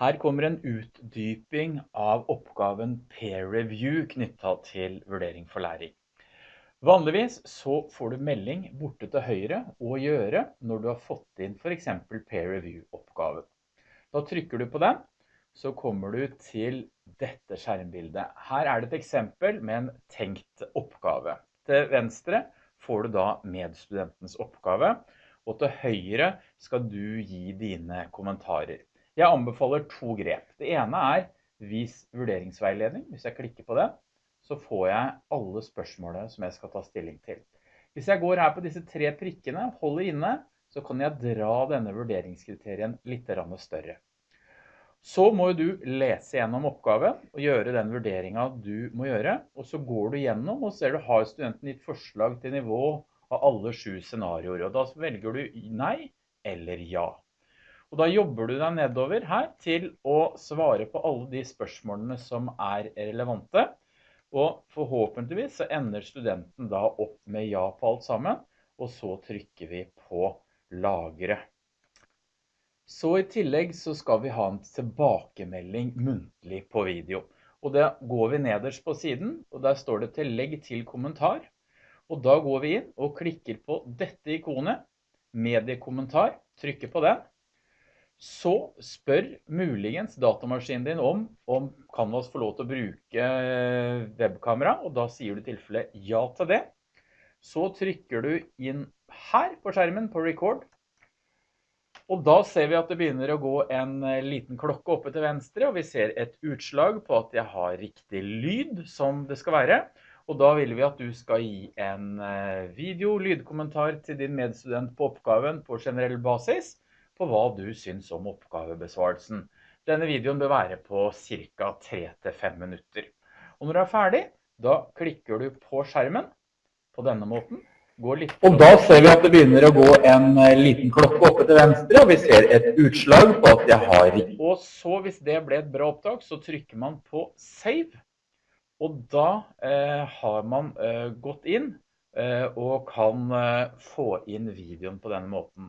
Her kommer en utdyping av oppgaven peer review knyttet til vurdering for læring. Vanligvis så får du melding borte til høyre og gjøre når du har fått inn for eksempel peer review oppgaven. Da trykker du på den, så kommer du til dette skjermbildet. Her er det et eksempel med en tenkt oppgave. Til venstre får du da medstudentens oppgave, og til høyre skal du gi dine kommentarer. Jeg anbefaler to grep. Det ene er vis vurderingsveiledning. Hvis jeg klikker på det, så får jeg alle spørsmålene som jeg skal ta stilling til. Hvis jeg går her på disse tre prikkene, holder inne, så kan jeg dra denne vurderingskriterien litt større. Så må du lese gjennom oppgaven og gjøre den vurderingen du må gjøre, og så går du gjennom og ser du har studenten ditt forslag til nivå av alle sju scenarioer, og da velger du nei eller ja. Og da jobber du deg nedover her til å svare på alle de spørsmålene som er relevante. Og forhåpentligvis så ender studenten da opp med ja på alt sammen, og så trykker vi på lagre. Så i tillegg så skal vi ha en tilbakemelding muntlig på video. Og da går vi nederst på siden, og der står det til legg til kommentar. Og da går vi inn og klikker på dette ikonet, mediekommentar, trykker på den så spør muligens datamaskinen din om, om Canvas får lov til å bruke eh, webkamera, og da sier du i tilfelle ja til det. Så trykker du inn her på skjermen på record, og da ser vi at det begynner å gå en eh, liten klokke oppe til venstre, og vi ser et utslag på at jeg har riktig lyd som det skal være. Og da vil vi at du skal gi en eh, video, lydkommentar til din medstudent på oppgaven på generell basis, på hva du syns om oppgavebesvarelsen. Denne videoen bør være på ca. 3-5 minutter. Og når du er ferdig, da klikker du på skjermen på denne måten. og da ser vi at det begynner å gå en eh, liten klokke oppe til venstre, og vi ser et utslag på at jeg har. Og så hvis det ble et bra opptak, så trykker man på save. Og da eh, har man eh, gått inn eh, og kan eh, få inn videoen på denne måten.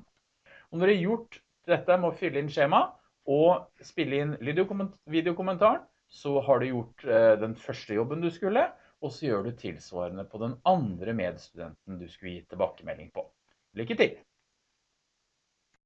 Når du har gjort dette med å fylle inn skjema og spille inn videokommentaren, så har du gjort eh, den første jobben du skulle, og så gjør du tilsvarende på den andre medstudenten du skulle gi tilbakemelding på. Lykke til!